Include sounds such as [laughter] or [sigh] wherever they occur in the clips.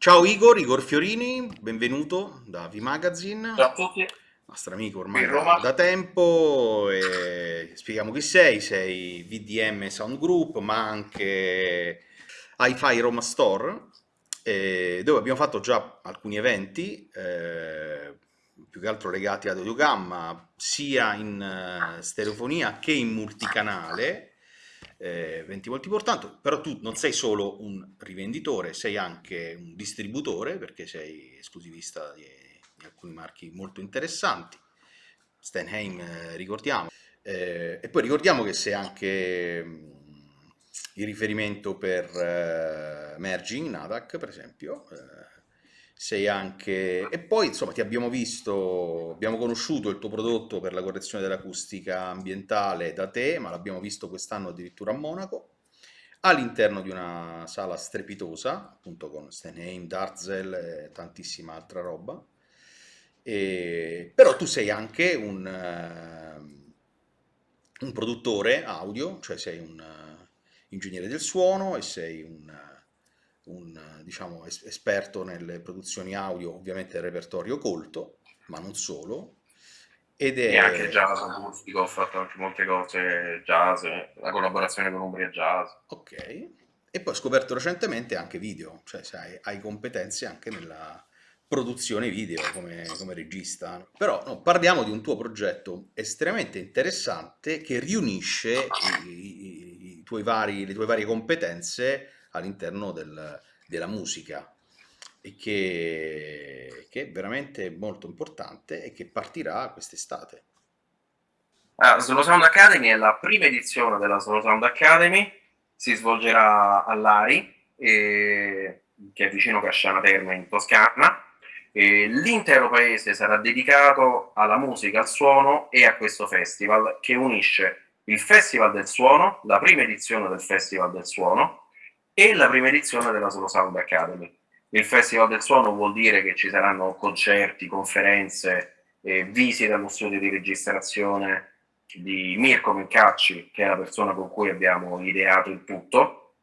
Ciao Igor, Igor Fiorini, benvenuto da V-Magazine. Ciao a tutti. Nostro amico ormai da, da, tempo. Spieghiamo chi sei, sei VDM Sound Group, ma anche Hi-Fi Roma Store, eh, dove abbiamo fatto già alcuni eventi, eh, più che altro legati ad audiogamma, sia in uh, stereofonia che in multicanale, eh, eventi molto importanti, però tu non sei solo un rivenditore, sei anche un distributore, perché sei esclusivista di, di alcuni marchi molto interessanti, Stenheim eh, ricordiamo, eh, e poi ricordiamo che sei anche mh, il riferimento per eh, Merging, Nadac per esempio, eh, sei anche... e poi insomma ti abbiamo visto, abbiamo conosciuto il tuo prodotto per la correzione dell'acustica ambientale da te, ma l'abbiamo visto quest'anno addirittura a Monaco, all'interno di una sala strepitosa, appunto con Stenheim, Darzel e tantissima altra roba, e... però tu sei anche un, uh, un produttore audio, cioè sei un uh, ingegnere del suono e sei un un diciamo, es esperto nelle produzioni audio, ovviamente il repertorio colto, ma non solo. Ed è... E anche jazz acustico, ho fatto anche molte cose jazz, la collaborazione con Umbria Jazz. Ok, e poi ho scoperto recentemente anche video, cioè hai, hai competenze anche nella produzione video come, come regista. Però no, parliamo di un tuo progetto estremamente interessante che riunisce i, i, i tuoi vari, le tue varie competenze all'interno del, della musica e che, che, è veramente molto importante e che partirà quest'estate. Ah, Slow Sound Academy è la prima edizione della Slow Sound Academy, si svolgerà all'Ari, eh, che è vicino Casciana Terme in Toscana. L'intero paese sarà dedicato alla musica, al suono e a questo festival che unisce il Festival del Suono, la prima edizione del Festival del Suono, e la prima edizione della Solo Sound Academy. Il Festival del Suono vuol dire che ci saranno concerti, conferenze, eh, visite allo studio di registrazione di Mirko Mincacci, che è la persona con cui abbiamo ideato il tutto.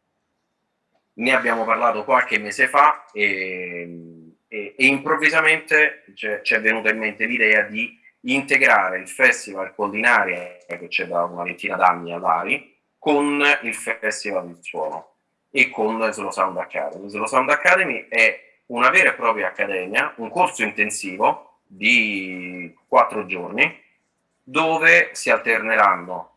Ne abbiamo parlato qualche mese fa e, e, e improvvisamente ci è venuta in mente l'idea di integrare il Festival Collinaria, che c'è da una ventina d'anni a Bari, con il Festival del Suono e con la Slow Sound Academy. Slow Sound Academy è una vera e propria accademia, un corso intensivo di quattro giorni dove si alterneranno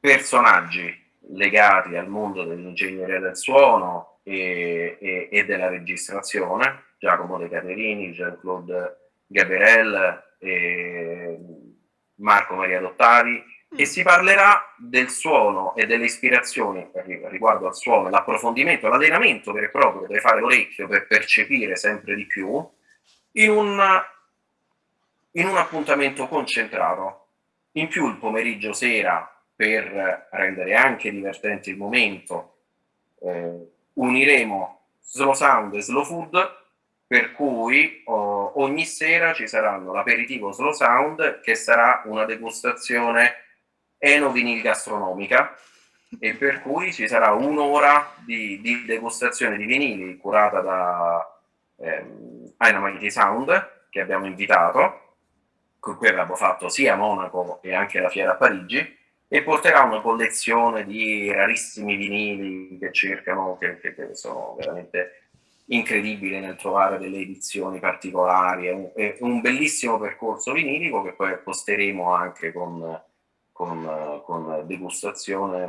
personaggi legati al mondo dell'ingegneria del suono e, e, e, della registrazione, Giacomo De Caterini, Jean-Claude Gaberel, Marco Maria Dottavi, e si parlerà del suono e delle ispirazioni riguardo al suono, l'approfondimento, l'allenamento vero e proprio che deve fare l'orecchio per percepire sempre di più in un, in un appuntamento concentrato. In più il pomeriggio sera per rendere anche divertente il momento eh, uniremo slow sound e slow food per cui oh, ogni sera ci saranno l'aperitivo slow sound che sarà una degustazione enovinil gastronomica e per cui ci sarà un'ora di, di, degustazione di vinili curata da ehm, Sound che abbiamo invitato con cui abbiamo fatto sia Monaco e anche la fiera a Parigi e porterà una collezione di rarissimi vinili che cercano, che, che, che sono veramente incredibili nel trovare delle edizioni particolari, è un, è un bellissimo percorso vinilico che poi posteremo anche con con, con degustazione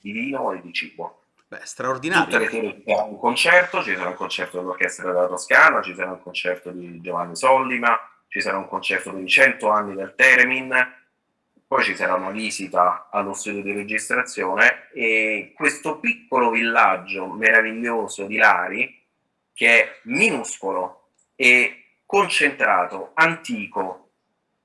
di vino e di cibo. Beh, straordinario. Tutte sarà un concerto, ci sarà un concerto dell'Orchestra della Toscana, ci sarà un concerto di Giovanni Sollima, ci sarà un concerto dei 100 anni del Teremin, poi ci sarà una visita allo studio di registrazione e questo piccolo villaggio meraviglioso di Lari, che è minuscolo e concentrato, antico,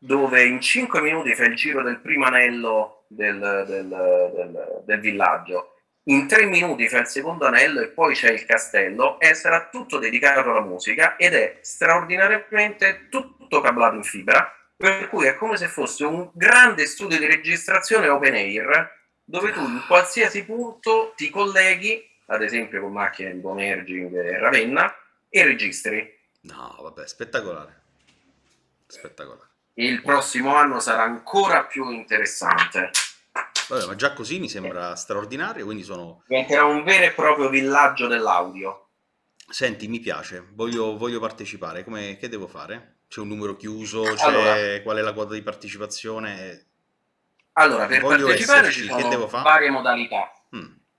dove in 5 minuti fai il giro del primo anello del, del, del, del villaggio, in 3 minuti fai il secondo anello e poi c'è il castello e sarà tutto dedicato alla musica ed è straordinariamente tutto cablato in fibra, per cui è come se fosse un grande studio di registrazione open air dove tu in qualsiasi punto ti colleghi ad esempio con macchine tipo Merging e Ravenna, e registri. No, vabbè, spettacolare. Spettacolare. Il prossimo anno sarà ancora più interessante. Vabbè, ma già così mi sembra straordinario, quindi sono... Diventerà un vero e proprio villaggio dell'audio. Senti, mi piace, voglio, voglio partecipare, Come, che devo fare? C'è un numero chiuso, allora, qual è la quota di partecipazione? Allora, per voglio partecipare esserci, ci sono varie modalità.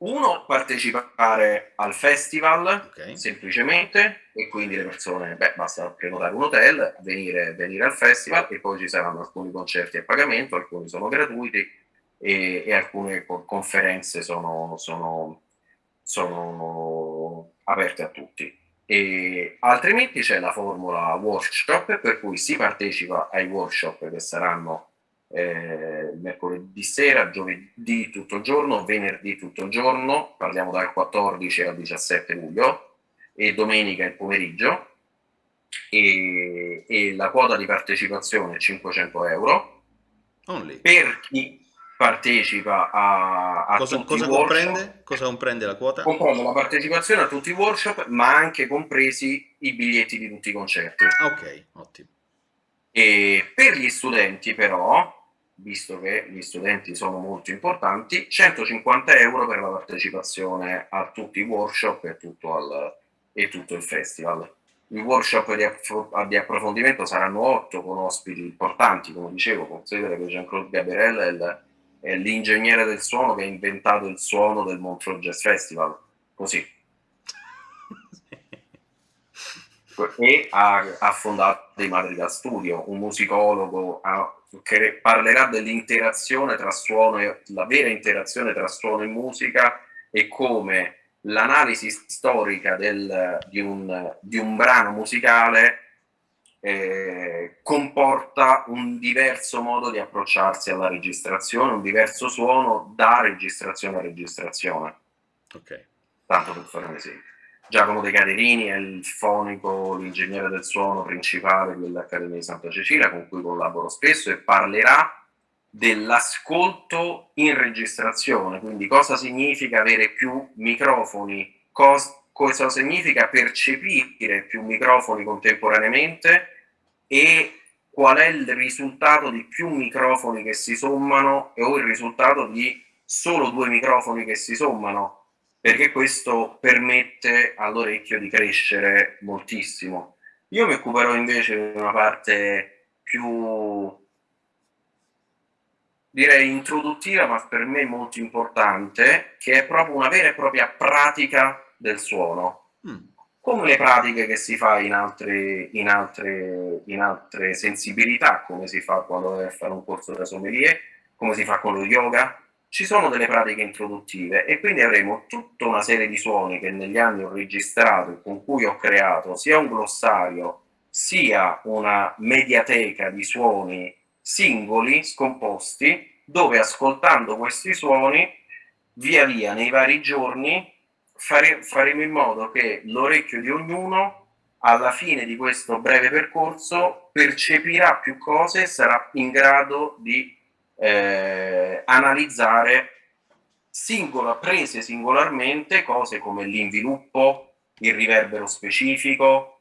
Uno, partecipare al festival, okay. semplicemente, e quindi le persone, beh, basta prenotare un hotel, venire, venire, al festival e poi ci saranno alcuni concerti a pagamento, alcuni sono gratuiti e, e alcune conferenze sono, sono, sono aperte a tutti. E altrimenti c'è la formula workshop per cui si partecipa ai workshop che saranno eh, mercoledì sera, giovedì tutto il giorno, venerdì tutto il giorno, parliamo dal 14 al 17 luglio, e domenica il pomeriggio, e, e la quota di partecipazione è 500 euro. Only. Per chi partecipa a, a cosa, cosa comprende? cosa comprende la quota? Comprende la partecipazione a tutti i workshop, ma anche compresi i biglietti di tutti i concerti. Ok, ottimo. E per gli studenti però visto che gli studenti sono molto importanti, 150 euro per la partecipazione a tutti i workshop e tutto, al, e tutto il festival. I workshop di, aff di, approfondimento saranno 8 con ospiti importanti, come dicevo, considera che Jean-Claude Gabriel è l'ingegnere del suono che ha inventato il suono del Montreux Jazz Festival, così. [laughs] e ha, ha fondato dei Madrigal Studio, un musicologo, ha che parlerà dell'interazione tra suono e la vera interazione tra suono e musica e come l'analisi storica del, di, un, di, un, brano musicale eh, comporta un diverso modo di approcciarsi alla registrazione, un diverso suono da registrazione a registrazione. Ok. Tanto per fare un esempio. Giacomo De Caterini è il fonico, l'ingegnere del suono principale dell'Accademia di Santa Cecilia, con cui collaboro spesso e parlerà dell'ascolto in registrazione, quindi cosa significa avere più microfoni, cos cosa significa percepire più microfoni contemporaneamente? E qual è il risultato di più microfoni che si sommano o il risultato di solo due microfoni che si sommano perché questo permette all'orecchio di crescere moltissimo. Io mi occuperò invece di una parte più, direi, introduttiva, ma per me molto importante, che è proprio una vera e propria pratica del suono. Mm. Come le pratiche che si fa in altre, in, altre, in altre sensibilità, come si fa quando vai a fare un corso da sommelier, come si fa con lo yoga, ci sono delle pratiche introduttive e quindi avremo tutta una serie di suoni che negli anni ho registrato e con cui ho creato sia un glossario sia una mediateca di suoni singoli, scomposti, dove ascoltando questi suoni via via nei vari giorni fare, faremo in modo che l'orecchio di ognuno alla fine di questo breve percorso percepirà più cose e sarà in grado di eh, analizzare singola, prese singolarmente cose come l'inviluppo, il riverbero specifico,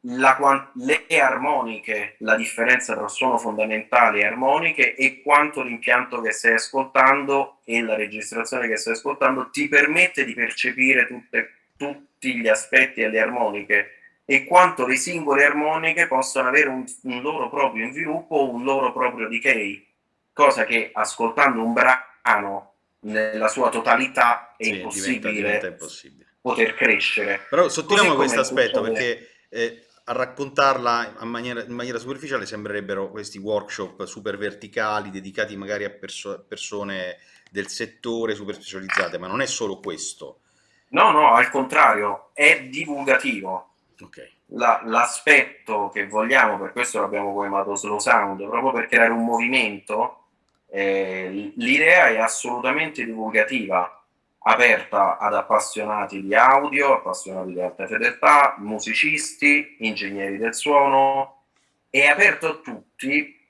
la, le armoniche, la differenza tra suono fondamentale e armoniche e quanto l'impianto che stai ascoltando e la registrazione che stai ascoltando ti permette di percepire tutte, tutti gli aspetti e le armoniche e quanto le singole armoniche possono avere un, un loro proprio sviluppo o un loro proprio decay cosa che ascoltando un brano nella sua totalità è sì, impossibile, diventa, diventa impossibile, poter crescere. Però sottolineiamo questo aspetto perché eh, a raccontarla in maniera, in maniera, superficiale sembrerebbero questi workshop super verticali dedicati magari a perso persone del settore super specializzate, ma non è solo questo. No, no, al contrario, è divulgativo. Okay. L'aspetto che vogliamo, per questo l'abbiamo chiamato slow sound, proprio per creare un movimento eh, l'idea è assolutamente divulgativa, aperta ad appassionati di audio, appassionati di alta fedeltà, musicisti, ingegneri del suono, è aperto a tutti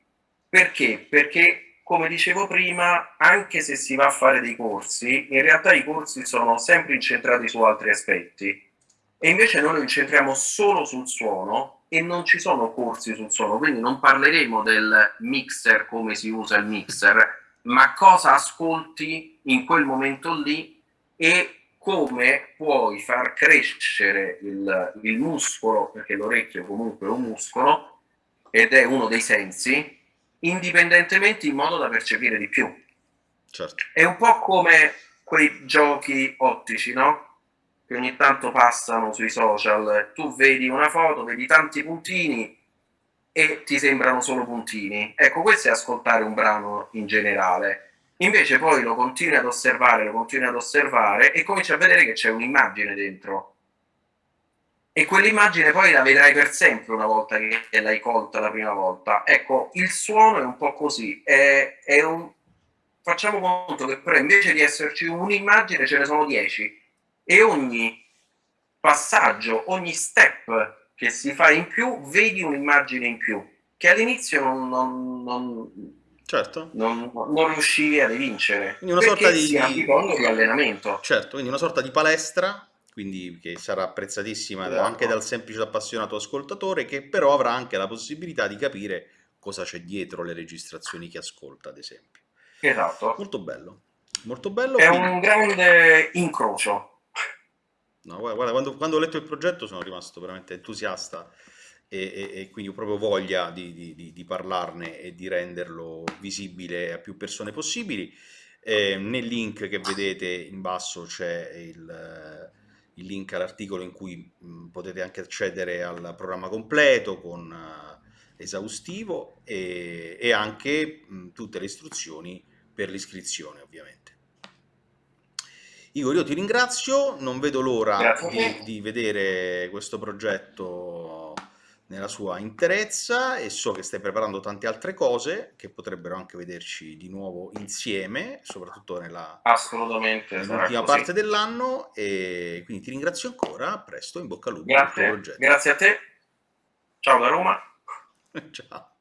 perché? Perché come dicevo prima, anche se si va a fare dei corsi, in realtà i corsi sono sempre incentrati su altri aspetti e invece noi lo incentriamo solo sul suono e non ci sono corsi sul suono, quindi non parleremo del mixer, come si usa il mixer, ma cosa ascolti in quel momento lì e come puoi far crescere il, il muscolo, perché l'orecchio comunque è un muscolo ed è uno dei sensi, indipendentemente in modo da percepire di più. Certo. È un po' come quei giochi ottici, no? Che ogni tanto passano sui social. Tu vedi una foto, vedi tanti puntini e ti sembrano solo puntini. Ecco, questo è ascoltare un brano in generale. Invece poi lo continui ad osservare, lo continui ad osservare e cominci a vedere che c'è un'immagine dentro e quell'immagine poi la vedrai per sempre una volta che l'hai colta la prima volta. Ecco, il suono è un po' così, è, è un... facciamo conto che però invece di esserci un'immagine ce ne sono dieci e ogni passaggio, ogni step che si fa in più, vedi un'immagine in più, che all'inizio non, non, non, certo. non, non riuscivi a vincere. Quindi una sorta di... di allenamento. Certo, quindi una sorta di palestra quindi che sarà apprezzatissima esatto. anche dal semplice appassionato ascoltatore, che però avrà anche la possibilità di capire cosa c'è dietro le registrazioni che ascolta, ad esempio. Esatto. Molto bello. Molto bello. È quindi... un grande incrocio. No, guarda, quando, quando, ho letto il progetto sono rimasto veramente entusiasta e, e, e quindi ho proprio voglia di, di, di, parlarne e di renderlo visibile a più persone possibili. Eh, nel link che vedete in basso c'è il il link all'articolo in cui potete anche accedere al programma completo con uh, esaustivo e, e anche mh, tutte le istruzioni per l'iscrizione ovviamente. Igor, io ti ringrazio, non vedo l'ora di, di vedere questo progetto nella sua interezza e so che stai preparando tante altre cose che potrebbero anche vederci di nuovo insieme, soprattutto nella nell'ultima parte dell'anno. E quindi ti ringrazio ancora, a presto, in bocca al lupo Grazie, grazie a te, ciao da Roma. [laughs] ciao.